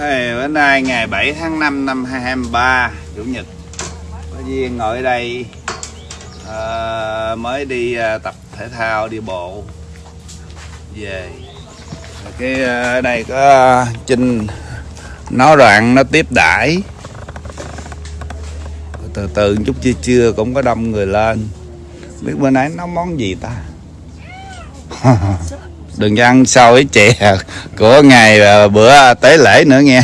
Hey, bữa nay ngày 7 tháng 5 năm 2023 Chủ nhật. Có duyên ngồi ở đây à, Mới đi à, tập thể thao đi bộ. Về. Rồi cái à, đây có Trinh Nó đoạn nó tiếp đãi. Từ từ chút chưa chưa cũng có đông người lên. Biết bữa nay nấu món gì ta? Đừng ăn sau với chè của ngày bữa tế lễ nữa nghe.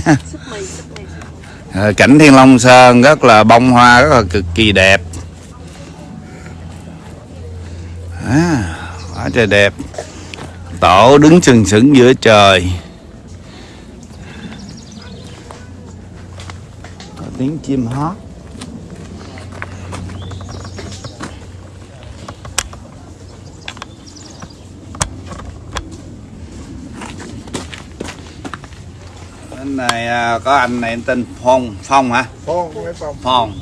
Ờ, cảnh Thiên Long Sơn rất là bông hoa rất là cực kỳ đẹp. À, quá trời đẹp. Tổ đứng sừng sững giữa trời. Có tiếng chim hót bên này à, có anh này anh tên Phong Phong hả? Phong phong. Phong.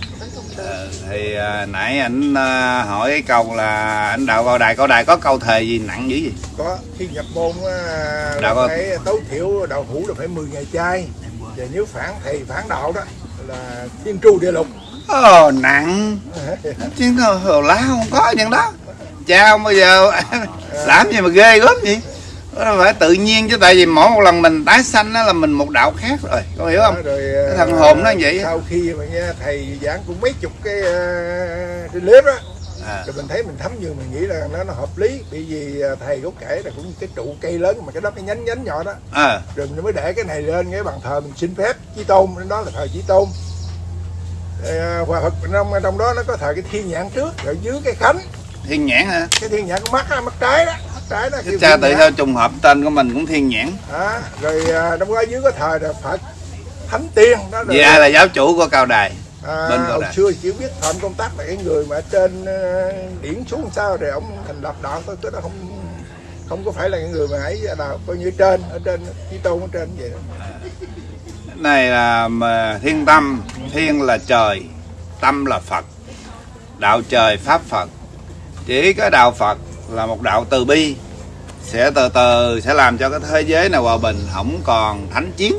Ờ, thì à, nãy ảnh à, hỏi cái câu là ảnh đạo cao đài cao đài có câu thề gì nặng dữ gì có khi nhập môn á, Đạo là phải tối thiểu đạo hữu là phải 10 ngày chay. Và nếu phản thầy phản đạo đó là thiên tru địa lục. Ồ nặng. Chứ hồ lá không có chuyện đó. Cha không bao giờ làm gì mà ghê gớm nó phải tự nhiên chứ tại vì mỗi một lần mình tái sanh đó là mình một đạo khác rồi có hiểu không? Rồi Cái thằng hồn nó vậy sau khi mà nghe thầy giảng cũng mấy chục cái uh, cái clip đó à, rồi mình thấy mình thấm như mình nghĩ là nó nó hợp lý bởi vì à, thầy có kể là cũng cái trụ cây lớn mà cái đó cái nhánh nhánh nhỏ đó. À, rồi mình mới để cái này lên cái bàn thờ mình xin phép chí tôn đó là thờ chí tôn. Ờ, hòa Phật trong trong đó nó có thờ cái thiên nhãn trước rồi dưới cái khánh. Thiên nhãn hả? Cái thiên nhãn con mắt á, mắt trái đó trái đó chứ cha tự sao trùng hợp tên của mình cũng thiên nhãn. Đó. rồi à, trong đó dưới có thờ là Phật Thánh Tiên đó vì ai là giáo chủ của cao đài à, bên hồi xưa chỉ biết phạm công tác là cái người mà trên ờ, điển xuống sao rồi ông thành lập đạo cái đó không không có phải là người mà ấy là coi như trên ở trên chí tôn ở trên vậy đó. Này là mà thiên tâm thiên là trời tâm là phật đạo trời pháp phật. Chỉ có đạo phật là một đạo từ bi. Sẽ từ từ sẽ làm cho cái thế giới này hòa bình không còn thánh chiến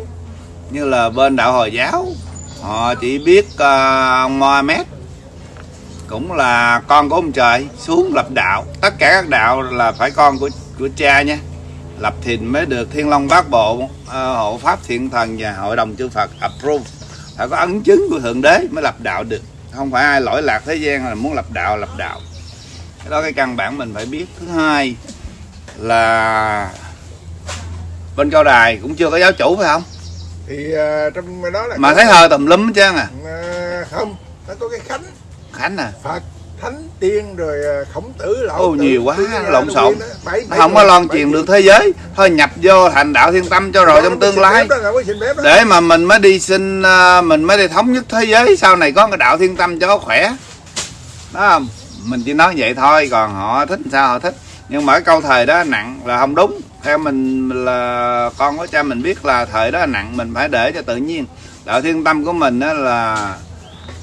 như là bên đạo hồi giáo. Họ chỉ biết uh, ông Mohammed cũng là con của ông trời xuống lập đạo. Tất cả các đạo là phải con của của cha nha. Lập thìn mới được thiên long bát bộ uh, hộ pháp thiện thần và hội đồng chư phật approve. Phải có ấn chứng của thượng đế mới lập đạo được. Không phải ai lỗi lạc thế gian là muốn lập đạo lập đạo cái đó cái căn bản mình phải biết. Thứ hai là bên cao đài cũng chưa có giáo chủ phải không? Thì à, trong đó là mà thấy thờ tùm lum hết trơn à? À, không nó có cái khánh. Khánh à? Phật thánh tiên rồi à, khổng tử lão Ô, tử, nhiều quá, lộn xộn. Không có loan truyền được thế giới. Thôi nhập vô thành đạo thiên tâm cho rồi trong tương lai. để mà mình mới đi xin mình mới đi thống nhất thế giới. Sau này có cái đạo thiên tâm cho nó khỏe. Đó không mình chỉ nói vậy thôi còn họ thích sao họ thích. Nhưng mà cái câu thời đó nặng là không đúng. Theo mình là con của cha mình biết là thời đó nặng mình phải để cho tự nhiên. Đạo thiên tâm của mình đó là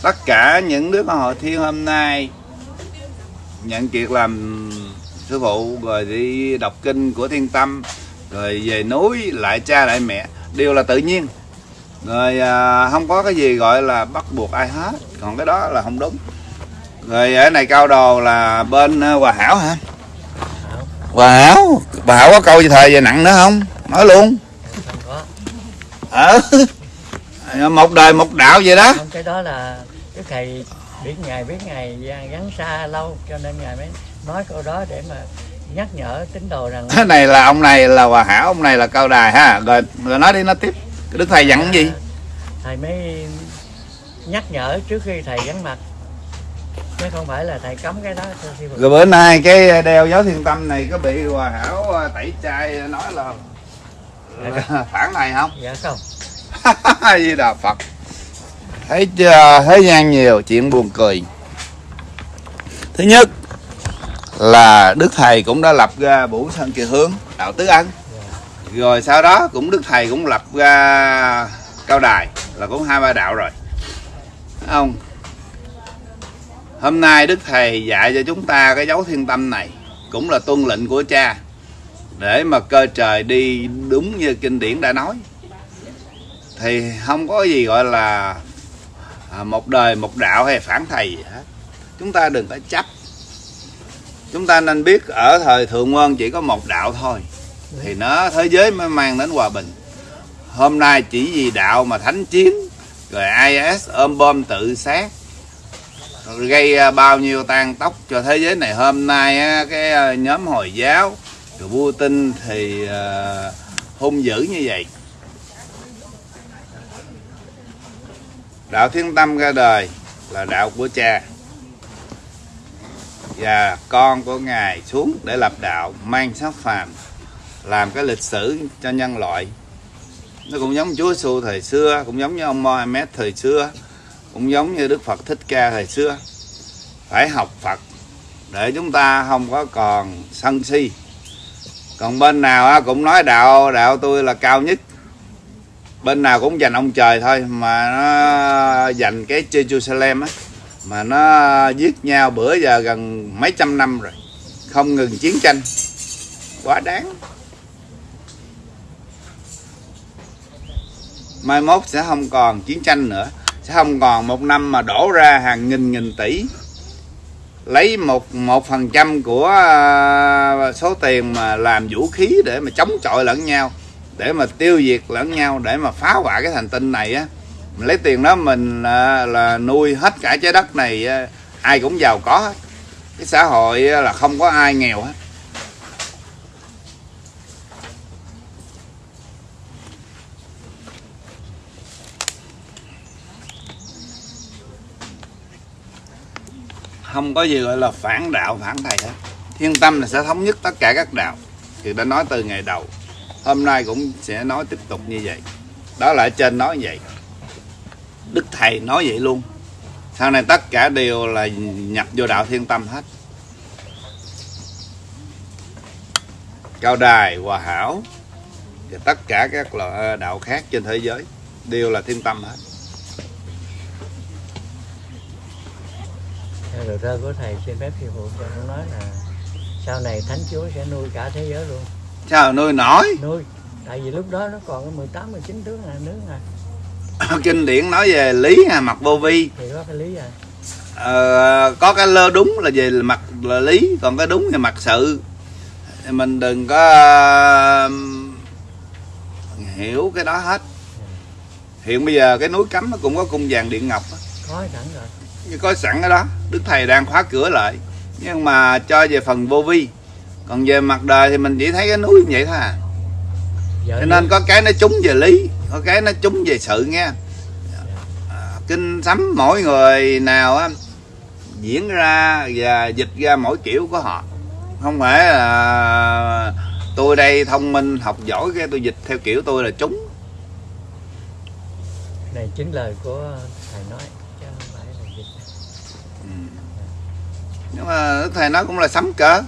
tất cả những đứa con hội thiên hôm nay nhận kiệt làm sư phụ rồi đi đọc kinh của thiên tâm rồi về núi lại cha lại mẹ đều là tự nhiên. Rồi à, không có cái gì gọi là bắt buộc ai hết. Còn cái đó là không đúng rồi ở này cao đồ là bên à, hòa hảo hả? Hòa hảo? Bà hảo có câu gì thời về nặng nữa không? Nói luôn. Có ờ một đời một đạo vậy đó. Không cái đó là cái thầy biết ngày biết ngày gắn xa lâu cho nên ngài mới nói câu đó để mà nhắc nhở tín đồ rằng cái này là ông này là hòa hảo ông này là cao đài ha. Rồi rồi nói đi nói tiếp. Đức thầy dặn cái gì? Thầy mới nhắc nhở trước khi thầy gắn mặt chứ không phải là thầy cấm cái đó rồi bữa nay cái đeo giáo thiên tâm này có bị hòa hảo à, tẩy chay nói là, là phản này không? Dạ không. Di Đà Phật. Thấy chưa thế gian nhiều chuyện buồn cười. Thứ nhất là đức thầy cũng đã lập ra bủ sơn kỳ hướng đạo tứ ân. Rồi sau đó cũng đức thầy cũng lập ra cao đài là cũng hai ba đạo rồi. Thấy không hôm nay đức thầy dạy cho chúng ta cái dấu thiên tâm này, cũng là tuân lệnh của cha, để mà cơ trời đi đúng như kinh điển đã nói. Thì không có gì gọi là à, một đời, một đạo hay phản thầy gì hết. Chúng ta đừng có chấp. Chúng ta nên biết ở thời thượng quân chỉ có một đạo thôi, thì nó, thế giới mới mang đến hòa bình. Hôm nay chỉ vì đạo mà thánh chiến, rồi IS ôm bom tự sát gây à, bao nhiêu tan tóc cho thế giới này. Hôm nay cái à, nhóm hồi giáo rồi vua tinh thì à, hung dữ như vậy. Đạo thiên tâm ra đời là đạo của cha và con của ngài xuống để lập đạo, mang sắc phàm, làm cái lịch sử cho nhân loại. Nó cũng giống Chúa xu thời xưa, cũng giống như ông Mohammed thời xưa cũng giống như Đức Phật Thích Ca thời xưa. Phải học Phật, để chúng ta không có còn sân si. Còn bên nào cũng nói đạo đạo tôi là cao nhất. Bên nào cũng dành ông trời thôi, mà nó dành cái Jerusalem á, mà nó giết nhau bữa giờ gần mấy trăm năm rồi, không ngừng chiến tranh. Quá đáng. Mai mốt sẽ không còn chiến tranh nữa không còn một năm mà đổ ra hàng nghìn nghìn tỷ. Lấy một một phần trăm của à, số tiền mà làm vũ khí để mà chống chọi lẫn nhau để mà tiêu diệt lẫn nhau để mà phá hoại cái thành tinh này á. Mình lấy tiền đó mình là, là nuôi hết cả trái đất này à, ai cũng giàu có hết. Cái xã hội là không có ai nghèo hết. Không có gì gọi là phản đạo, phản thầy hết. Thiên tâm là sẽ thống nhất tất cả các đạo. Thì đã nói từ ngày đầu, hôm nay cũng sẽ nói tiếp tục như vậy. Đó là ở trên nói vậy. Đức thầy nói vậy luôn. Sau này tất cả đều là nhập vô đạo thiên tâm hết. Cao đài, hòa hảo và tất cả các loại đạo khác trên thế giới đều là thiên tâm hết. Lời thơ của thầy xin phép sư phụ cho nó nói là sau này thánh chúa sẽ nuôi cả thế giới luôn. Sao nuôi nổi? Nuôi. Tại vì lúc đó nó còn có 18 19 tướng là nước à kinh điển nói về lý à, mặt vô vi. Thì có cái lý à. Ờ, có cái lơ đúng là về mặt là lý còn cái đúng là mặt sự. Mình đừng có ờ, hiểu cái đó hết. Hiện bây giờ cái núi cấm nó cũng có cung vàng điện ngọc có sẵn rồi như có sẵn cái đó. Đức thầy đang khóa cửa lại. Nhưng mà cho về phần vô vi. Còn về mặt đời thì mình chỉ thấy cái núi như vậy thôi à. Vợ cho nên có cái nó trúng về lý có cái nó trúng về sự nghe. À, kinh sấm mỗi người nào á diễn ra và dịch ra mỗi kiểu của họ. Không phải là tôi đây thông minh học giỏi cái tôi dịch theo kiểu tôi là trúng. Này chính lời của thầy nói chứ không phải là dịch nhưng mà Đức thầy nói cũng là sấm cơ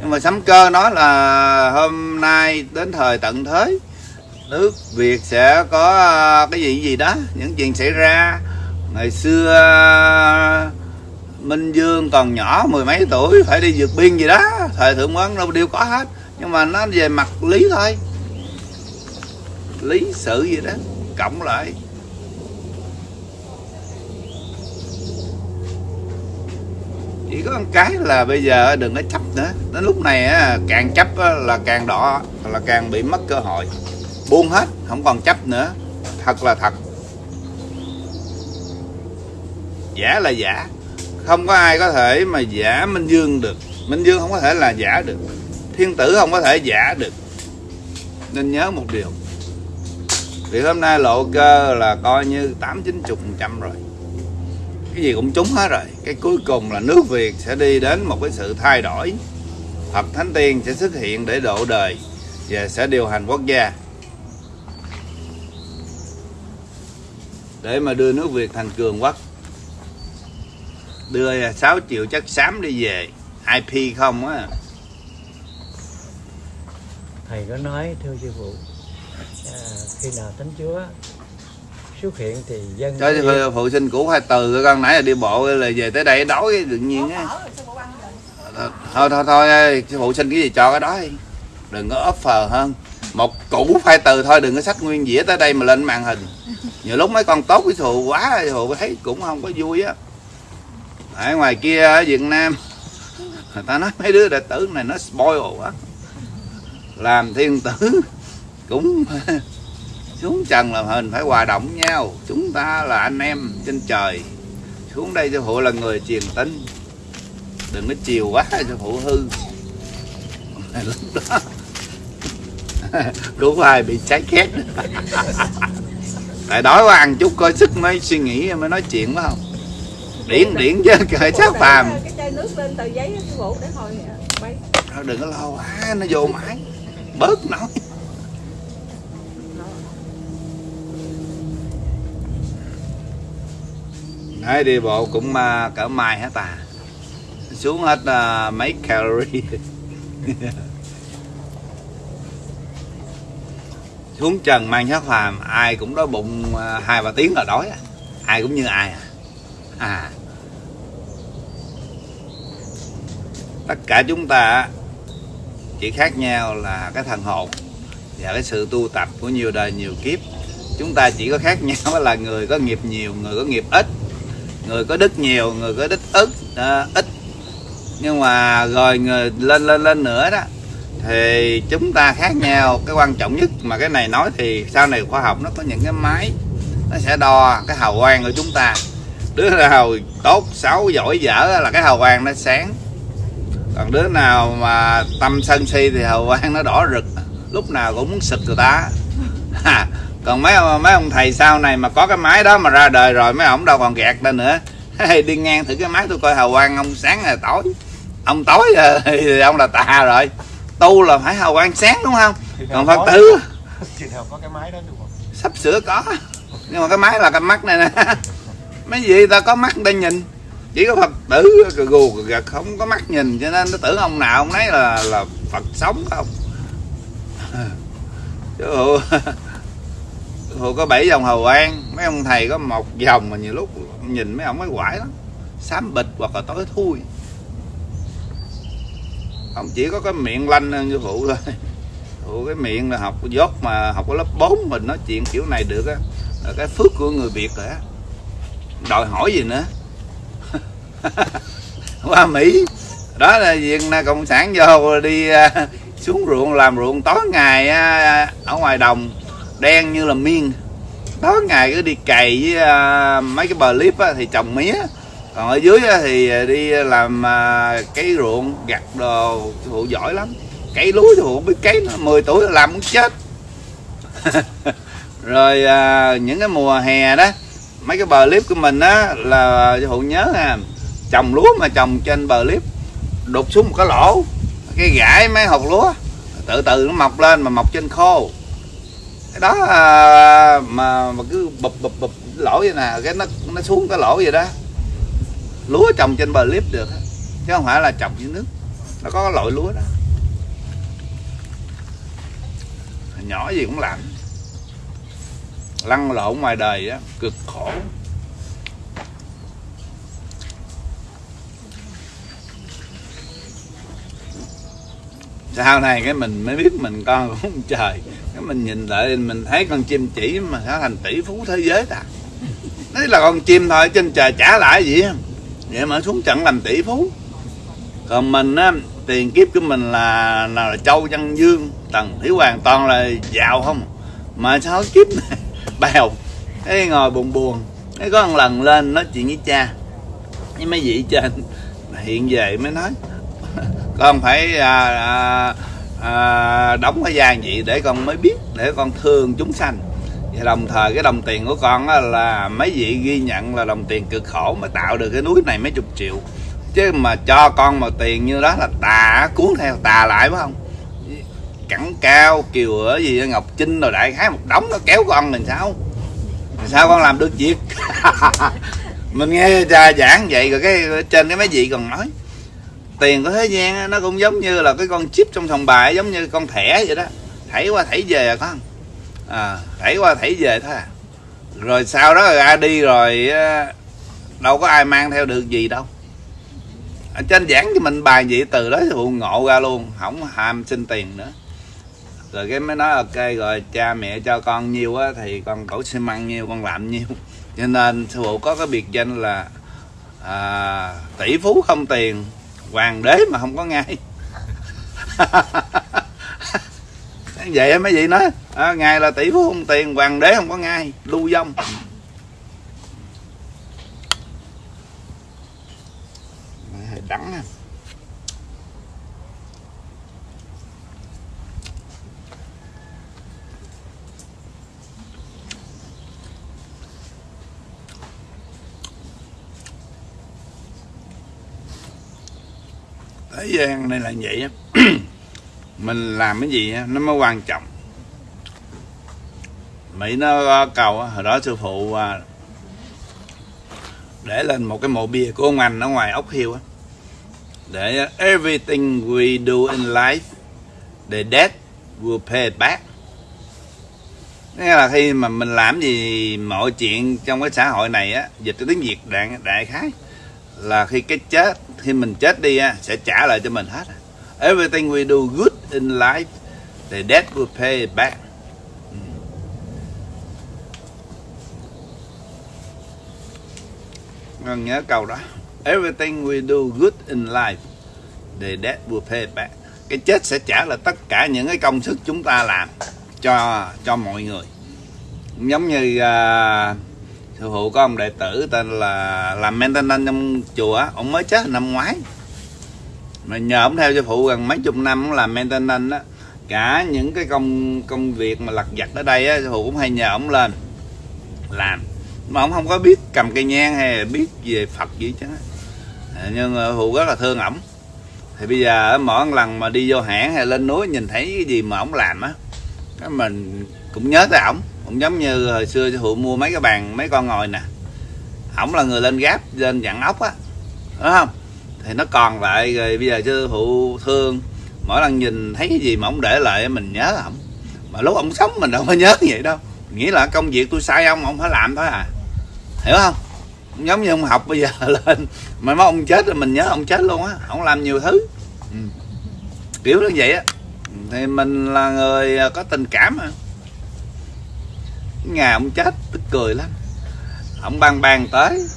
nhưng mà sấm cơ nói là hôm nay đến thời tận thế, nước Việt sẽ có à, cái gì gì đó, những chuyện xảy ra. Ngày xưa à, Minh Dương còn nhỏ, mười mấy tuổi, phải đi vượt biên gì đó, thời thượng quán đâu đều có hết. Nhưng mà nó về mặt lý thôi, lý sự gì đó, cộng lại. Chỉ có một cái là bây giờ đừng có chấp nữa. Đến lúc này càng chấp là càng đỏ, là càng bị mất cơ hội. Buông hết, không còn chấp nữa. Thật là thật. Giả là giả. Không có ai có thể mà giả minh dương được. Minh dương không có thể là giả được. Thiên tử không có thể giả được. Nên nhớ một điều. Vì hôm nay lộ cơ là coi như tám chín chục phần trăm rồi cái gì cũng trúng hết rồi. Cái cuối cùng là nước việt sẽ đi đến một cái sự thay đổi. Phật thánh tiên sẽ xuất hiện để độ đời và sẽ điều hành quốc gia. Để mà đưa nước việt thành cường quốc đưa 6 triệu chất xám đi về. IP không á. Thầy có nói thưa sư phụ à, khi nào thánh chúa xuất hiện thì dân cho phụ- phụ sinh cũ hai từ con nãy là đi bộ là về tới đây đói cái tự nhiên á. Thôi thôi thôi sư phụ xin cái gì cho cái đó đi. Đừng có offer hơn. Một củ phai từ thôi đừng có sách nguyên dĩa tới đây mà lên màn hình. Nhiều lúc mấy con tốt với thù quá thù thấy cũng không có vui á. Ở ngoài kia ở Việt Nam người ta nói mấy đứa đệ tử này nó spoil quá. Làm thiên tử cũng xuống trần làm hình phải hòa động nhau. Chúng ta là anh em trên trời. Xuống đây cho phụ là người truyền tin. Đừng có chiều quá cho phụ hư. Lúc đó đúng ai bị cháy khét. Tại đói quá ăn chút coi sức mới suy nghĩ mới nói chuyện phải không? Điển điển chứ cởi sát phàm. cái chai nước lên tờ giấy cái bộ để hồi bay. Thôi đừng có lo quá nó vô mãi bớt nói Đấy, đi bộ cũng uh, cỡ mai hết à xuống hết uh, mấy calorie. Xuống trần mang sát phàm ai cũng đói bụng uh, hai ba tiếng là đói ai cũng như ai à, à. tất cả chúng ta chỉ khác nhau là cái thần hồn và cái sự tu tập của nhiều đời nhiều kiếp. Chúng ta chỉ có khác nhau là người có nghiệp nhiều người có nghiệp ít người có đức nhiều, người có đức ít ít. Nhưng mà rồi người lên lên lên nữa đó, thì chúng ta khác nhau. Cái quan trọng nhất mà cái này nói thì sau này khoa học nó có những cái máy, nó sẽ đo cái hào quang của chúng ta. Đứa nào tốt, xấu, giỏi, dở là cái hào quang nó sáng. Còn đứa nào mà tâm sân si thì hào quang nó đỏ rực, lúc nào cũng muốn sực người ta còn mấy mấy ông thầy sau này mà có cái máy đó mà ra đời rồi mấy ông đâu còn gạt lên nữa. Đi ngang thử cái máy tôi coi hào quang ông sáng là tối. Ông tối thì ông là tà rồi. Tu là phải hào quang sáng đúng không? Còn phật tử. có cái máy đó đúng không sắp sửa có. Nhưng mà cái máy là cái mắt này nè. Mấy gì ta có mắt để nhìn. Chỉ có phật tử gù cờ gật không có mắt nhìn. Cho nên nó tưởng ông nào ông nấy là là phật sống không? Chứ hồi có bảy dòng hầu an, mấy ông thầy có một dòng mà nhiều lúc nhìn mấy ông mới quải lắm. Xám bịch hoặc là tối thui. Ông chỉ có cái miệng lanh hơn như phụ thôi. Phụ cái miệng là học dốt mà học ở lớp 4 mình nói chuyện kiểu này được á. Là cái phước của người việt rồi á. Đòi hỏi gì nữa? Qua mỹ. Đó là việc cộng sản vô đi à, xuống ruộng làm ruộng tối ngày à, ở ngoài đồng đen như là miên. Tối ngày cứ đi cày với uh, mấy cái bờ clip á, thì trồng mía. Còn ở dưới á, thì đi làm à, uh, cái ruộng gặt đồ phụ giỏi lắm. Cấy lúa thì không biết cấy nó 10 tuổi là làm muốn chết. Rồi uh, những cái mùa hè đó mấy cái bờ clip của mình á là phụ nhớ à trồng lúa mà trồng trên bờ clip đục xuống một cái lỗ cái gãi mấy hột lúa từ từ nó mọc lên mà mọc trên khô đó, mà mà cứ bụp bụp bụp lỗ vậy nè, cái nó nó xuống cái lỗ vậy đó. Lúa trồng trên bờ clip được chứ không phải là trồng dưới nước. Nó có cái loại lúa đó. Nhỏ gì cũng làm. Lăn lộn ngoài đời á, cực khổ. Sau này cái mình mới biết mình con của ông trời cái mình nhìn lại mình thấy con chim chỉ mà trở thành tỷ phú thế giới ta. Đấy là con chim thôi trên trời trả lại gì vậy mà xuống trận làm tỷ phú. Còn mình á tiền kiếp của mình là nào là châu văn dương tần thủy hoàn toàn là giàu không? Mà sao kiếp này bèo cái ngồi buồn buồn. Cái có một lần lên nói chuyện với cha. Với mấy vị trên hiện về mới nói. Con phải à, à, à, đóng cái vai vậy để con mới biết để con thương chúng sanh. Và đồng thời cái đồng tiền của con á, là mấy vị ghi nhận là đồng tiền cực khổ mới tạo được cái núi này mấy chục triệu. Chứ mà cho con mà tiền như đó là tà cuốn theo tà lại phải không? Cẳng cao kiều ở gì ngọc trinh rồi đại khái một đống nó kéo con mình sao? Thì sao con làm được việc? Mình nghe cha giảng vậy rồi cái trên cái mấy vị còn nói tiền của thế gian nó cũng giống như là cái con chip trong sòng bài giống như con thẻ vậy đó. Thảy qua thảy về à con à, thảy qua thảy về thôi à. Rồi sau đó ra đi rồi đâu có ai mang theo được gì đâu. Ở trên giảng cho mình bài vậy từ đó phụ ngộ ra luôn không ham xin tiền nữa. Rồi cái mới nói ok rồi cha mẹ cho con nhiều á thì con đổ xi măng nhiều, con làm nhiều, cho nên sư phụ có cái biệt danh là à, tỷ phú không tiền hoàng đế mà không có ngay vậy mấy vị nói à, ngài là tỷ phú không tiền hoàng đế không có ngay lưu vong đắng à. Thế gian này là vậy á. Mình làm cái gì á, nó mới quan trọng. Mỹ nó cầu hồi đó sư phụ à, để lên một cái mộ bia của ông anh ở ngoài ốc hiêu á. Để everything we do in life, the debt will pay back. Nghĩa là khi mà mình làm gì mọi chuyện trong cái xã hội này á, dịch cái tiếng việt đại đại khái, là khi cái chết khi mình chết đi sẽ trả lại cho mình hết everything we do good in life the death will pay it back. Ừ. Ngân nhớ câu đó. Everything we do good in life the death will pay it back. Cái chết sẽ trả lại tất cả những cái công sức chúng ta làm cho cho mọi người. Giống như uh, sư phụ có ông đệ tử tên là, làm maintenance trong chùa ông mới chết năm ngoái. Mà nhờ ông theo sư phụ gần mấy chục năm ông làm maintenance á. Cả những cái công công việc mà lặt vặt ở đây á, sư phụ cũng hay nhờ ông lên làm. Mà ông không có biết cầm cây nhang hay là biết về phật gì chứ à, nhưng phụ rất là thương ổng. Thì bây giờ mỗi lần mà đi vô hãng hay lên núi nhìn thấy cái gì mà ổng làm á, cái mình cũng nhớ tới ổng cũng giống như hồi xưa sư phụ mua mấy cái bàn, mấy con ngồi nè. Ổng là người lên gáp lên dặn ốc á. Đúng không? Thì nó còn lại, rồi bây giờ sư phụ thương. Mỗi lần nhìn thấy cái gì mà ổng để lại, mình nhớ ổng mà lúc ổng sống mình đâu có nhớ vậy đâu. Nghĩa là công việc tôi sai ông ông phải làm thôi à. Hiểu không? Giống như ông học bây giờ lên. Mà mấy ông chết rồi mình nhớ ông chết luôn á. Ông làm nhiều thứ. Ừ. kiểu như vậy á. Thì mình là người ờ, có tình cảm mà ngày ông chết tức cười lắm. Ông ban bang tới.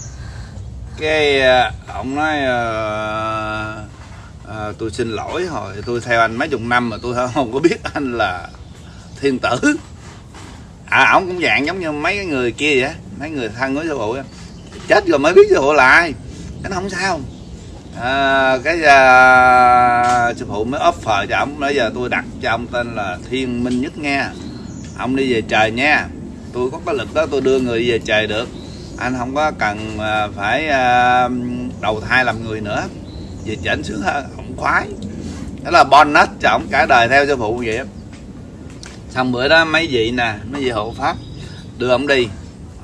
Cái ờ, ông nói uh, à, tôi xin lỗi hồi tôi theo anh mấy chục năm mà tôi không có biết anh là thiên tử. À ổng cũng dạng giống như mấy cái người kia vậy mấy người thân của sư phụ chết rồi mới biết sư phụ là ai. Cái nó không sao. À, cái à, sư phụ mới offer cho ông. Bây giờ tôi đặt cho ông tên là thiên minh nhất nghe ông đi về trời nha tôi có cái lực đó tôi đưa người về trời được. Anh không có cần à, phải à, đầu thai làm người nữa. Về chảnh sướng hơn ông khoái. Đó là bonus cho ông cả đời theo sư phụ vậy xong bữa đó mấy vị nè mấy vị hộ pháp đưa ông đi.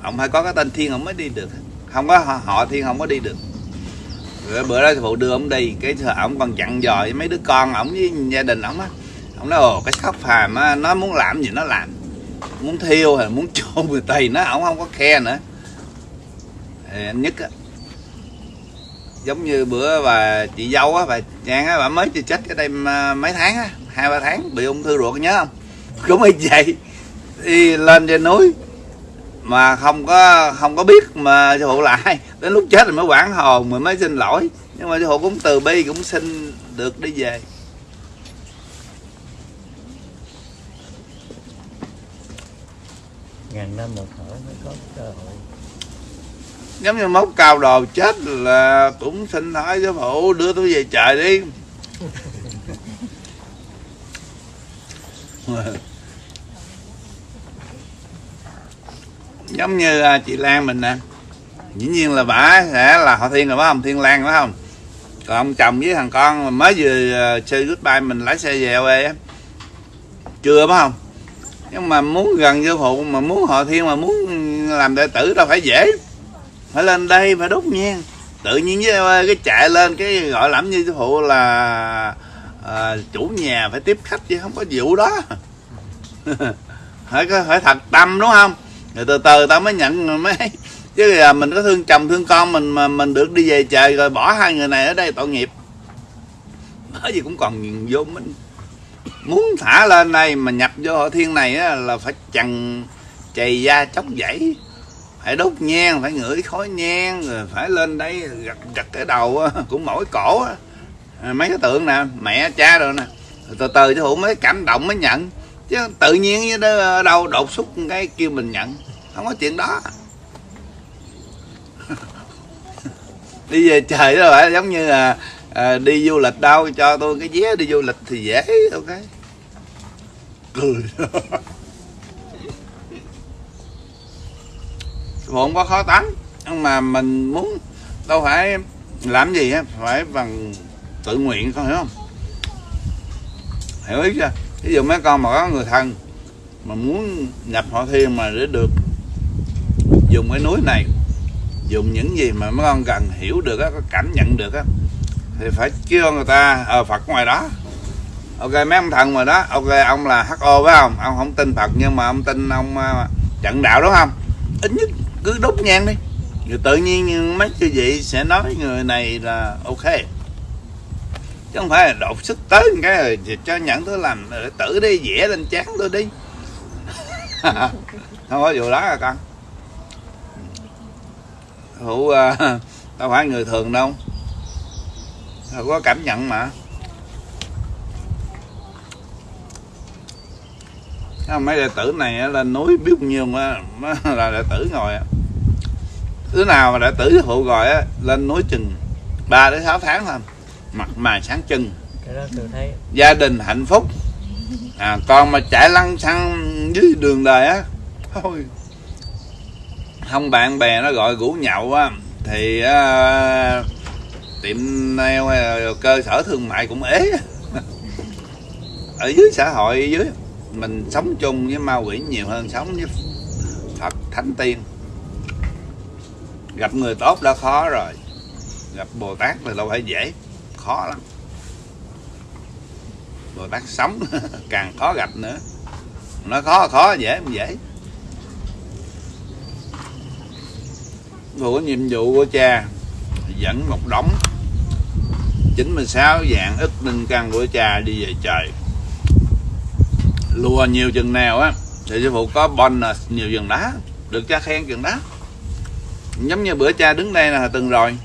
Ông phải có cái tên thiên ông mới đi được. Không có họ, thiên không có đi được. Rồi bữa đó sư phụ đưa ông đi cái ông còn chặn dò với mấy đứa con ổng với gia đình ổng á. Ông nói ồ cái khóc phàm á nó muốn làm gì nó làm muốn thiêu hay muốn chôn người tây nó ổng không có khe nữa. Anh nhất á, giống như bữa bà chị dâu á, bà trang á, bà mới chưa chết cái đây à, mấy tháng á, hai, ba tháng, bị ung thư ruột nhớ không? Cũng y vậy. Đi lên trên núi mà không có không có biết mà sư phụ là ai. Đến lúc chết rồi mới quản hồn rồi mới xin lỗi. Nhưng mà sư phụ cũng từ bi, cũng xin được đi về. Ngàn năm một thở mới có cơ hội. Giống như mốc cao đồ chết là cũng xin hỏi giáo phụ đưa tôi về trời đi. Giống như à, chị Lan mình nè. Dĩ nhiên là bà sẽ là họ thiên rồi phải không? Thiên lan phải không? Còn ông chồng với thằng con mới vừa à, chơi goodbye mình lái xe về quê chưa phải không? Nhưng mà muốn gần vô phụ mà muốn họ thiên mà muốn làm đệ tử đâu phải dễ. Phải lên đây phải đốt nhang. Tự nhiên với ờ, cái chạy lên cái gọi lắm như phụ là à, chủ nhà phải tiếp khách chứ không có vụ đó. Phải phải thật tâm đúng không? Rồi từ từ tao mới nhận mới chứ là mình có thương chồng thương con mình mà mình được đi về trời rồi bỏ hai người này ở đây tội nghiệp. Bởi vì cũng còn vô mình muốn thả lên đây mà nhập vô hội thiên này á, là phải chằn chày da chống dãy. Phải đốt nhang phải ngửi khói nhang rồi phải lên đây gặt gặt cái đầu á, của mỗi cổ á. À, mấy cái tượng nè mẹ cha rồi nè. Từ từ chứ hữu mới cảm động mới nhận. Chứ tự nhiên như đó đâu đột xuất cái kêu mình nhận. Không có chuyện đó. Đi về trời đó phải giống như là à, đi du lịch đâu cho tôi cái vé đi du lịch thì dễ ok. Cười. Không có khó tánh nhưng mà mình muốn đâu phải làm gì á phải bằng tự nguyện con hiểu không? Hiểu ý chưa? Ví dụ mấy con mà có người thân mà muốn nhập họ thiên mà để được dùng cái núi này dùng những gì mà mấy con cần hiểu được á có cảm nhận được á thì phải kêu người ta ở phật ngoài đó. Ok mấy ông thần ngoài đó ok ông là ho phải không? Ông không tin phật nhưng mà ông tin ông uh, trận đạo đúng không? Ít nhất cứ đốt nhang đi. Rồi tự nhiên mấy chư vị sẽ nói người này là ok. Chứ không phải là đột sức tới một cái rồi cho nhận tôi làm ờ, tử đi vẽ lên chán tôi đi. Không có vụ đó à con. Hữu uh, đâu phải người thường đâu không có cảm nhận mà. Mấy đệ tử này lên núi biết bao nhiêu là đệ tử ngồi thứ nào mà đệ tử phụ gọi á lên núi chừng 3 đến 6 tháng thôi. Mặt mày sáng thấy. Gia đình hạnh phúc. À, còn mà chạy lăn xăng dưới đường đời á thôi. Không bạn bè nó gọi rủ nhậu á thì uh, tiệm nail hay cơ sở thương mại cũng ế. Ở dưới xã hội, dưới mình sống chung với ma quỷ nhiều hơn sống với Phật Thánh Tiên. Gặp người tốt đã khó rồi, gặp Bồ Tát thì đâu phải dễ, khó lắm. Bồ Tát sống càng khó gặp nữa. Nó khó khó, dễ không dễ. Của nhiệm vụ của cha, dẫn một đống 96 dạng ức ninh căn của cha đi về trời. Lùa nhiều chừng nào á thì sư phụ có bonus nhiều chừng đó được cha khen chừng đó. Giống như bữa cha đứng đây là từng rồi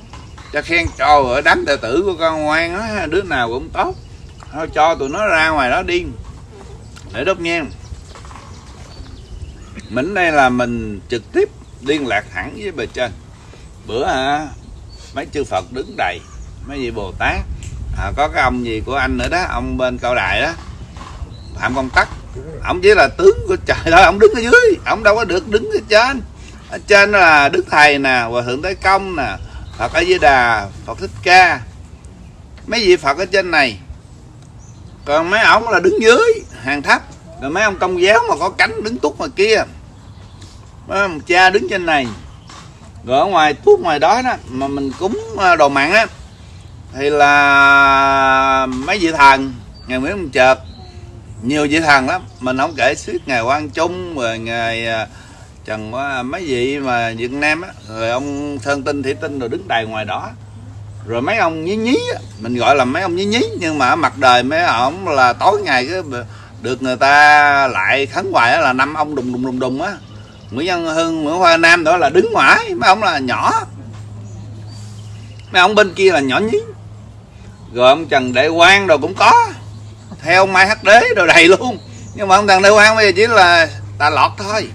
cha khen cho ở đám đệ tử của con ngoan á đứa nào cũng tốt. Thôi cho tụi nó ra ngoài đó đi để đốt nhang. Mình đây là mình trực tiếp liên lạc thẳng với bề trên. Bữa à, mấy chư phật đứng đầy mấy vị bồ tát. À, có cái ông gì của anh nữa đó ông bên cao đài đó. Phạm công tắc. Ông chỉ là tướng của trời thôi ông đứng ở dưới. Ông đâu có được đứng ở trên. Ở trên là đức thầy nè hòa thượng tới công nè phật a di đà phật thích ca. Mấy vị phật ở trên này. Còn mấy ông là đứng dưới hàng thấp rồi mấy ông công giáo mà có cánh đứng túc ngoài kia. Mấy ông cha đứng trên này. Rồi ở ngoài tuốt ngoài đó đó mà mình cúng à, đồ mặn á thì là mấy vị thần ngày Nguyễn Văn Chợt nhiều vị thần lắm mình không kể suốt ngày Quang Trung rồi ngày ờ, Trần mấy vị mà Việt Nam á rồi ông Sơn Tinh thủy Tinh rồi đứng đài ngoài đó. Rồi mấy ông nhí nhí á, mình gọi là mấy ông nhí nhí nhưng mà ở mặt đời mấy ông là tối ngày cái được người ta lại khấn hoài là năm ông đùng đùng đùng đùng á. Nguyễn Văn Hưng, Nguyễn Hoa Nam đó là đứng ngoài mấy ông là nhỏ. Mấy ông bên kia là nhỏ nhí rồi ông Trần Đại Quang rồi cũng có. Theo Mai Hắc Đế rồi đầy luôn. Nhưng mà ông Trần Đại Quang bây giờ chỉ là tà lọt thôi.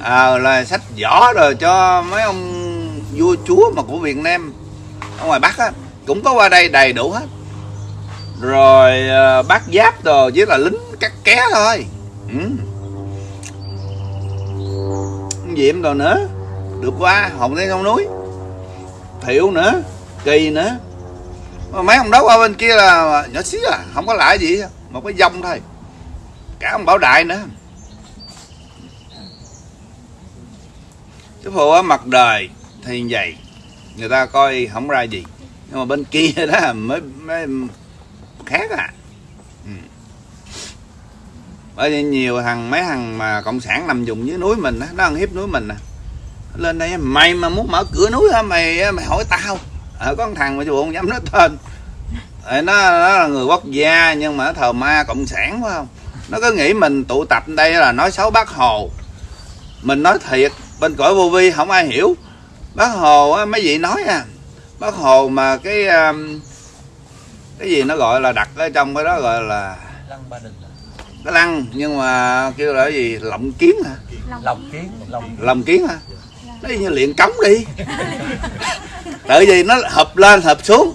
À, là sách võ rồi cho mấy ông vua chúa mà của Việt Nam. Ở ngoài Bắc á cũng có qua đây đầy đủ hết. Rồi à, bác giáp rồi chỉ là lính cắt ké thôi. Ừ. diệm rồi nữa? Được qua hồng thiên sông núi. Thiệu nữa kỳ nữa mấy ông đó qua bên kia là nhỏ xíu à không có lại gì một cái dông thôi. Cả ông bảo đại nữa. Cái phụ ở mặt đời thì vậy người ta coi không ra gì nhưng mà bên kia đó mới mới khác à. Ừ. bởi vì nhiều thằng mấy thằng mà cộng sản nằm dùng dưới núi mình đó, nó ăn hiếp núi mình à. nè lên đây mày mà muốn mở cửa núi hả? Mày mày hỏi tao à, có một thằng mà chú không dám nói tên. Nó, nó là người quốc gia nhưng mà nó thờ ma cộng sản phải không? Nó cứ nghĩ mình tụ tập đây là nói xấu bác hồ. Mình nói thiệt bên cõi vô vi không ai hiểu. Bác hồ á, mấy vị nói à. Bác hồ mà cái um, cái gì nó gọi là đặt ở trong cái đó gọi là lăng ba đình cái lăng nhưng mà kêu là cái gì? Lộng kiến hả? Lòng kiến lòng kiến hả nó như luyện cống đi. Tại vì nó hợp lên hợp xuống.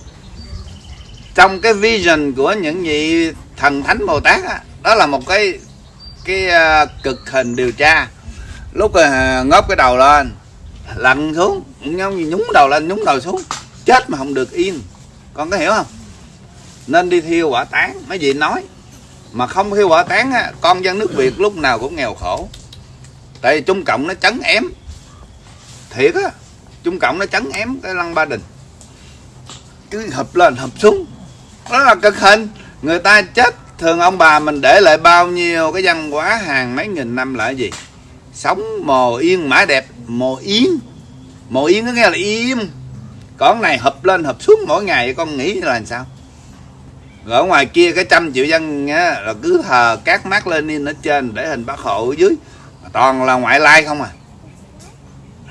Trong cái vision của những vị thần thánh bồ tát đó, đó là một cái cái à, cực hình điều tra. Lúc à, ngóp cái đầu lên lặn xuống giống như nhúng đầu lên nhúng đầu xuống chết mà không được yên. Con có hiểu không? Nên đi thiêu quả tán mấy vị nói. Mà không thiêu quả tán á, con dân nước việt lúc nào cũng nghèo khổ. Tại vì trung cộng nó chấn ém thiệt á trung cộng nó chấn ém cái lăng ba đình. Cứ hợp lên hợp xuống. Đó là cực hình. Người ta chết thường ông bà mình để lại bao nhiêu cái văn hóa hàng mấy nghìn năm là gì? Sống mồ yên mã đẹp mồ yên mồ yên có nghe là im. Còn này hợp lên hợp xuống mỗi ngày con nghĩ là làm sao? Rồi ở ngoài kia cái trăm triệu dân á, là cứ thờ các mác lên ở trên để hình bác hộ ở dưới. Toàn là ngoại lai không à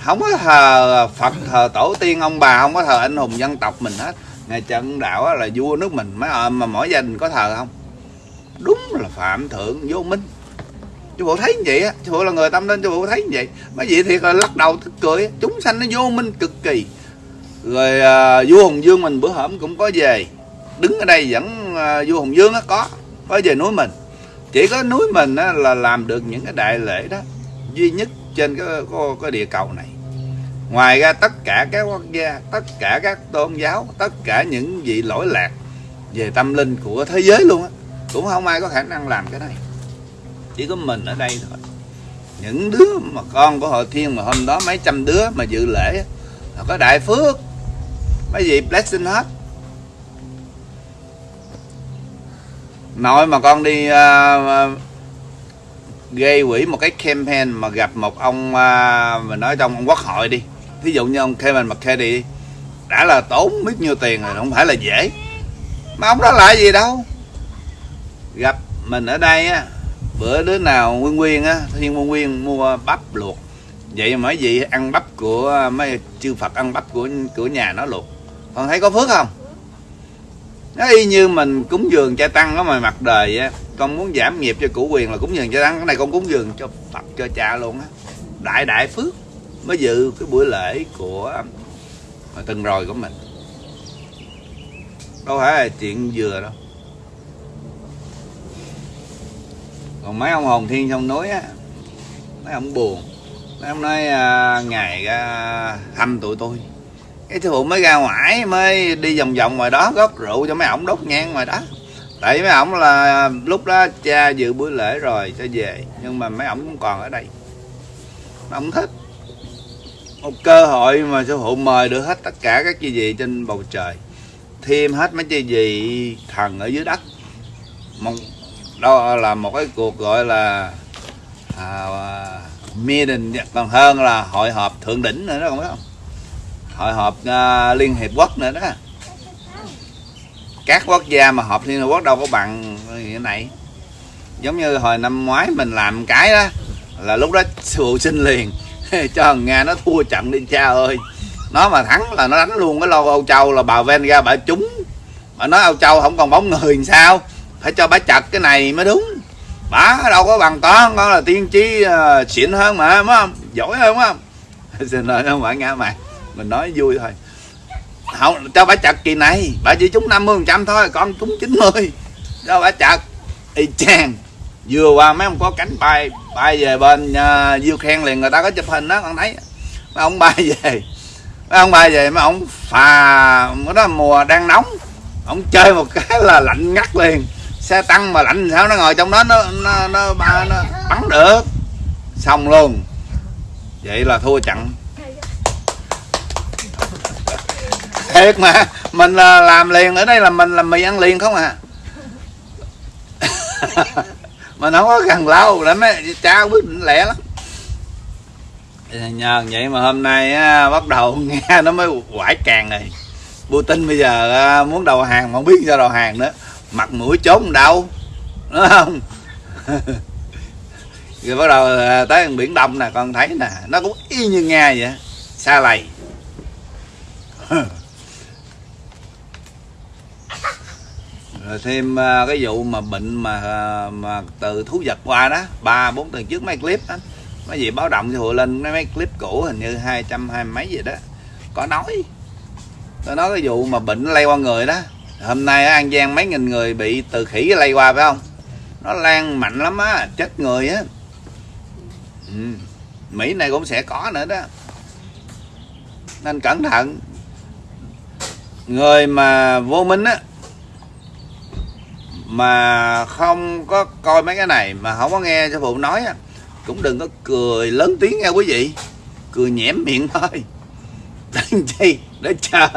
không có thờ Phật thờ tổ tiên ông bà không có thờ anh hùng dân tộc mình hết. Ngày trận đạo là vua nước mình mấy ờ, mà mỗi gia đình có thờ không? Đúng là phạm thượng vô minh. Chú bộ thấy như vậy á chú bộ là người tâm linh chú bộ thấy như vậy. Mấy vị thiệt là lắc đầu tức cười chúng sanh nó vô minh cực kỳ. Rồi à, vua hùng dương mình bữa hổm cũng có về. Đứng ở đây vẫn à, vua hùng dương á có có về núi mình. Chỉ có núi mình á, là làm được những cái đại lễ đó duy nhất trên cái, cái, cái địa cầu này. Ngoài ra tất cả các quốc gia tất cả các tôn giáo tất cả những vị lỗi lạc về tâm linh của thế giới luôn á cũng không ai có khả năng làm cái này. Chỉ có mình ở đây thôi. Những đứa mà con của hội thiên mà hôm đó mấy trăm đứa mà dự lễ là có đại phước. Mấy vị blessing hết. Nội mà con đi uh, gây quỹ một cái campaign mà gặp một ông à, uh, mình nói trong ông quốc hội đi. Thí dụ như ông Kevin McCarthy đi đã là tốn biết nhiêu tiền rồi không phải là dễ. Mà ông đó lại gì đâu? Gặp mình ở đây á bữa đứa nào nguyên nguyên á thiên nguyên nguyên mua bắp luộc. Vậy mà mấy vị ăn bắp của mấy chư phật ăn bắp của của nhà nó luộc. Con thấy có phước không? Nó y như mình cúng dường cha tăng đó mà mặt đời á con muốn giảm nghiệp cho củ quyền là cúng dường cha tăng. Cái này con cúng dường cho phật cho cha luôn á. Đại đại phước mới dự cái buổi lễ của à, từng rồi của mình. Đâu phải là chuyện vừa đâu. Còn mấy ông hồn thiên trong núi á mấy ông buồn. Mấy ông nói à, ngày à, thăm tụi tôi cái sư phụ mới ra ngoài mới đi vòng vòng ngoài đó góp rượu cho mấy ổng đốt nhang ngoài đó. Tại mấy ổng là lúc đó cha dự buổi lễ rồi cho về. Nhưng mà mấy ổng cũng còn ở đây. Mấy ổng thích. Một cơ hội mà sư phụ mời được hết tất cả các chi vị trên bầu trời. Thêm hết mấy chi vị thần ở dưới đất. Một đó là một cái cuộc gọi là à, meeting. Còn hơn là hội họp thượng đỉnh nữa đó không biết không? Hội họp uh, liên hiệp quốc nữa đó. Các quốc gia mà họp liên hiệp quốc đâu có bằng như này. Giống như hồi năm ngoái mình làm cái đó là lúc đó sư phụ liền. Cho thằng nga nó thua trận đi cha ơi. Nó mà thắng là nó đánh luôn cái lô âu châu là bà ven ra bà trúng. Mà nói âu châu không còn bóng người làm sao. Phải cho bà chặt cái này mới đúng. Bà đâu có bằng con con là tiên tri uh, xịn hơn mà đúng không? Giỏi hơn đúng không? Xin lỗi không phải nghe mày mình nói vui thôi. Không cho bà chặt kỳ này. Bà chỉ trúng 50 phần trăm thôi con trúng 90 cho bà chặt. Y chang. Vừa qua mấy ông có cánh bay bay về bên uh, diêu khen liền người ta có chụp hình đó con thấy. Mấy ông bay về. Mấy ông bay về mấy ông phà cái đó mùa đang nóng. Ông chơi một cái là lạnh ngắt liền. Xe tăng mà lạnh sao nó ngồi trong đó nó nó nó, nó, nó bắn được. Xong luôn. Vậy là thua chặn thiệt mà. Mình là làm liền ở đây là mình làm mì ăn liền không à. Mình không có cần lâu lắm ấy cha quyết định lẹ lắm. Nhờ vậy mà hôm nay á, bắt đầu nghe nó mới quải càng rồi. Putin bây giờ á, muốn đầu hàng mà không biết sao đầu hàng nữa. Mặt mũi trốn đâu đúng không? Rồi bắt đầu à, tới biển đông nè con thấy nè nó cũng y như nga vậy xa lầy. Rồi thêm à, cái vụ mà bệnh mà à, mà từ thú vật qua đó ba bốn tuần trước mấy clip đó mấy gì báo động cho hội lên mấy, mấy clip cũ hình như hai trăm hai mấy gì đó. Có nói tôi nói cái vụ mà bệnh lây qua người đó. Hôm nay ở an giang mấy nghìn người bị từ khỉ lây qua phải không? Nó lan mạnh lắm á chết người á. Ừ. mỹ này cũng sẽ có nữa đó. Nên cẩn thận. Người mà vô minh á mà không có coi mấy cái này mà không có nghe sư phụ nói á cũng đừng có cười lớn tiếng nha quý vị. Cười nhẽm miệng thôi. Đừng chi? Để chờ.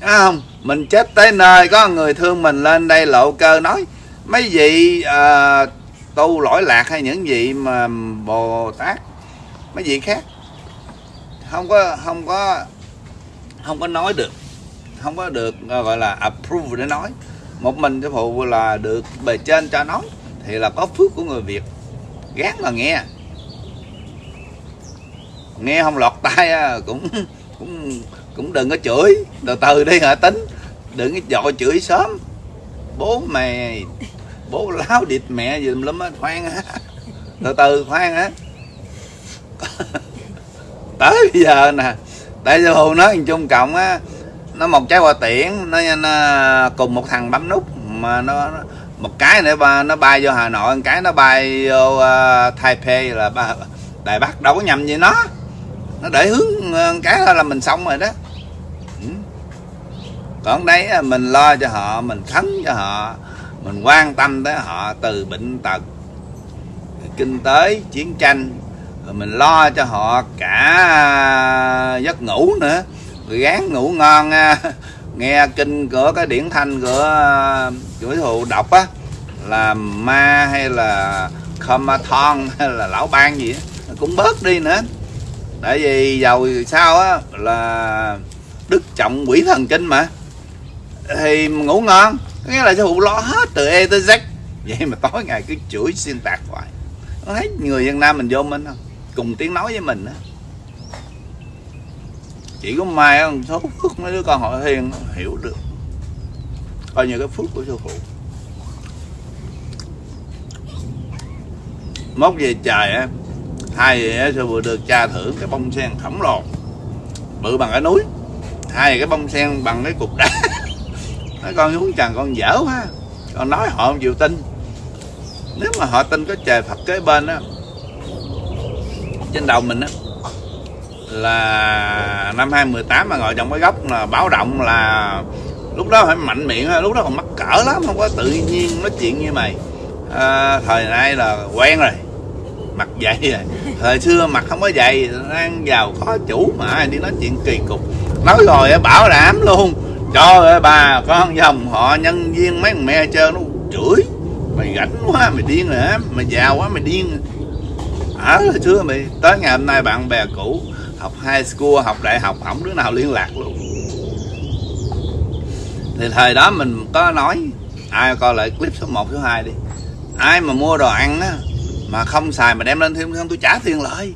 Thấy không? Mình chết tới nơi có người thương mình lên đây lộ cơ nói. Mấy vị à, tu lỗi lạc hay những vị mà bồ tát mấy vị khác không có không có không có nói được. Không có được gọi là approve để nói một mình sư phụ là được bề trên cho nói thì là có phước của người việt. Gán mà nghe. Nghe không lọt tai à, cũng cũng cũng đừng có chửi. Từ từ đi hả tính? Đừng có dội chửi sớm. Bố mày, bố láo địt mẹ gì lắm á, khoan á. Từ từ, khoan á. Tới bây giờ nè, tại sao phụ nói chung cộng á nó một trái hoa tiễn nó, nó cùng một thằng bấm nút mà nó, một cái nữa nó bay vô hà nội một cái nó bay vô uh, taipei là ba đài bắc đâu có nhầm gì nó. Nó để hướng à, cái đó là mình xong rồi đó. Ừ. còn đấy mình lo cho họ mình khấn cho họ mình quan tâm tới họ từ bệnh tật kinh tế chiến tranh. Rồi mình lo cho họ cả giấc ngủ nữa gán ngủ ngon nghe kinh của cái điển thanh của à, chủ thụ đọc á, là ma hay là Khamathon hay là lão ban gì á, cũng bớt đi nữa. Tại vì giàu sao á, là đức trọng quỷ thần kinh mà. Thì ngủ ngon nghĩa là sư phụ lo hết từ E tới Z. Vậy mà tối ngày cứ chửi xuyên tạc hoài. Nó thấy người Việt Nam mình vô minh không? Cùng tiếng nói với mình á chỉ có mai một số phước mấy đứa con họ hiền hiểu được. Coi như cái phước của sư phụ. Mốt về trời á hai về sư phụ được cha thưởng cái bông sen khổng lồ bự bằng cái núi hai cái bông sen bằng cái cục đá. Nói con xuống trần con dở quá. Con nói họ không chịu tin. Nếu mà họ tin có trời phật kế bên á, trên đầu mình á là năm 2018 mà ngồi trong cái góc là báo động là lúc đó phải mạnh miệng lúc đó còn mắc cỡ lắm không có tự nhiên nói chuyện như mày. À, thời nay là quen rồi mặt dày rồi. Thời xưa mặt không có dày đang giàu có chủ mà đi nói chuyện kỳ cục. Nói rồi bảo đảm luôn cho ơi bà con dòng họ nhân viên mấy thằng mẹ chơi nó chửi mày rảnh quá mày điên rồi hả mày giàu quá mày điên. Ở à, hồi xưa mày tới ngày hôm nay bạn bè cũ học high school học đại học không đứa nào liên lạc luôn. Thì thời đó mình có nói ai coi lại clip số 1, số 2 đi. Ai mà mua đồ ăn á mà không xài mà đem lên thêm không tôi trả tiền lợi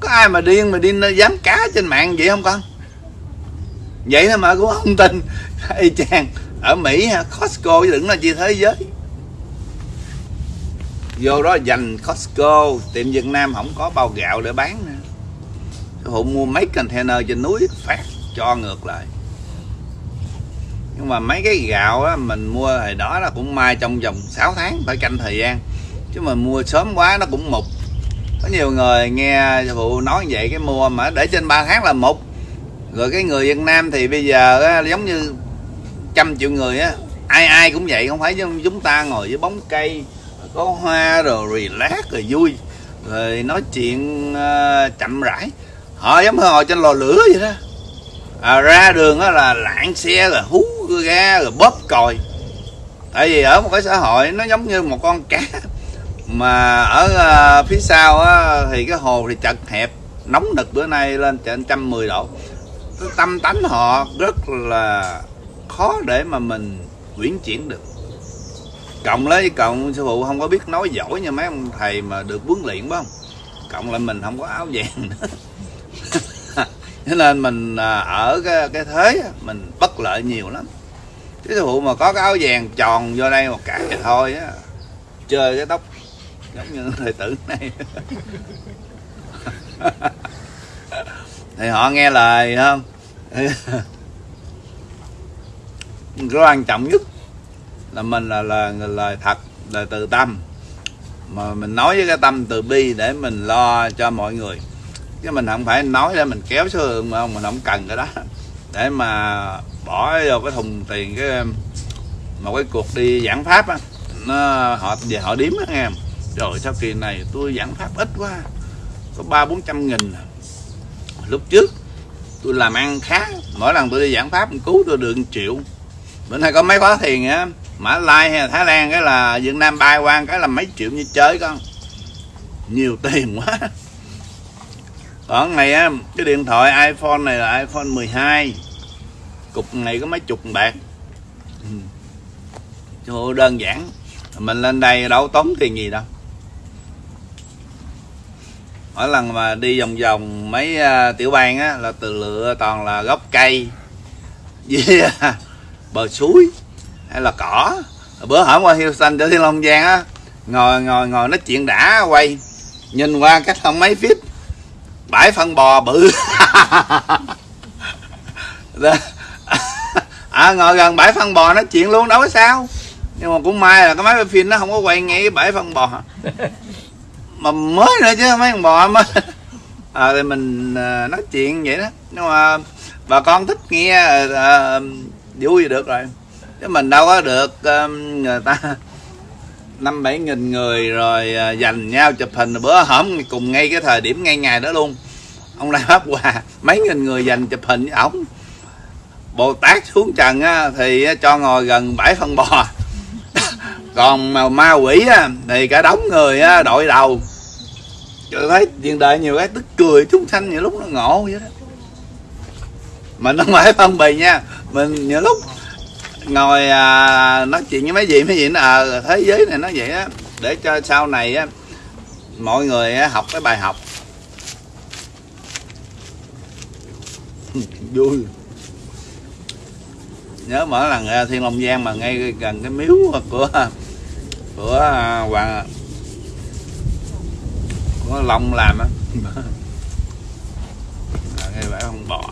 có ai mà điên mà đi dám cá trên mạng vậy không con? Vậy thôi mà cũng không tin. Y chang ở mỹ costco chứ đừng là chi thế giới. Vô đó dành costco tiệm việt nam không có bao gạo để bán nữa hộ mua mấy container trên núi phát cho ngược lại. Nhưng mà mấy cái gạo á, mình mua hồi đó là cũng mai trong vòng 6 tháng phải canh thời gian. Chứ mà mua sớm quá nó cũng mục. Có nhiều người nghe phụ nói vậy cái mua mà để trên 3 tháng là mục. Rồi cái người Việt Nam thì bây giờ á, giống như trăm triệu người á ai ai cũng vậy không phải giống chúng ta ngồi với bóng cây có hoa rồi relax rồi vui. Rồi nói chuyện uh, chậm rãi họ giống như ngồi trên lò lửa vậy đó. À, ra đường đó là lạng xe rồi hú ga rồi bóp còi. Tại vì ở một cái xã hội nó giống như một con cá. Mà ở uh, phía sau á, thì cái hồ thì chật hẹp. Nóng nực bữa nay lên trên trăm mười độ. Tâm tánh họ rất là khó để mà mình quyển chuyển được. Cộng lấy cộng sư phụ không có biết nói giỏi như mấy ông thầy mà được huấn luyện phải không? Cộng lại mình không có áo vàng nữa cho nên mình à, ở cái, cái thế mình bất lợi nhiều lắm. Cái dụ mà có cái áo vàng tròn vô đây một cái thì thôi á chơi cái tóc giống như thời tử này. Thì họ nghe lời không? Cái quan trọng nhất là mình là là lời thật lời từ tâm. Mà mình nói với cái tâm từ bi để mình lo cho mọi người chứ mình không phải nói để mình kéo số lượng mà mình không cần cái đó. Để mà bỏ vô cái thùng tiền cái, một cái cuộc đi giảng pháp á, nó họ, về họ điếm á nghe rồi sau kỳ này tôi giảng pháp ít quá, có ba bốn trăm nghìn. Lúc trước tôi làm ăn khá, mỗi lần tôi đi giảng pháp cứu tôi được 1 triệu. Bữa nay có mấy khóa thiền á, mã lai hay là thái lan cái là việt nam bay qua cái là mấy triệu như chơi con. Nhiều tiền quá ở này á cái điện thoại iphone này là iphone 12 cục này có mấy chục bạc. Chỗ đơn giản mình lên đây đâu tốn tiền gì đâu. Mỗi lần mà đi vòng vòng mấy uh, tiểu bang á là từ lựa toàn là gốc cây với à, bờ suối hay là cỏ. Bữa hổm qua Houston cho Thiên Long Giang á ngồi ngồi ngồi nói chuyện đã quay. Nhìn qua cách không mấy feet bãi phân bò bự. À ngồi gần bãi phân bò nói chuyện luôn đâu có sao. Nhưng mà cũng may là cái máy phim nó không có quay ngay cái bãi phân bò. Mà mới nữa chứ mấy con bò mới. À, thì mình à, nói chuyện vậy đó. Nhưng mà bà con thích nghe à, à, vui được rồi. Chứ mình đâu có được à, người ta năm bảy nghìn người rồi à, dành nhau chụp hình bữa hổm cùng ngay cái thời điểm ngay ngày đó luôn ông lai pháp hòa mấy nghìn người dành chụp hình với ổng. Bồ tát xuống trần á, thì cho ngồi gần bãi phân bò. Còn mà ma quỷ á, thì cả đống người á, đội đầu. Tôi thấy chuyện đời nhiều cái tức cười chúng sanh nhiều lúc nó ngộ vậy đó. Mình không phải phân bì nha mình nhiều lúc ngồi à, nói chuyện với mấy gì mấy gì nó à, thế giới này nó vậy á. Để cho sau này á mọi người á, học cái bài học. Vui. Nhớ mỗi lần thiên long giang mà ngay gần cái miếu của của à, hoàng của long làm á. Ngay bãi con bò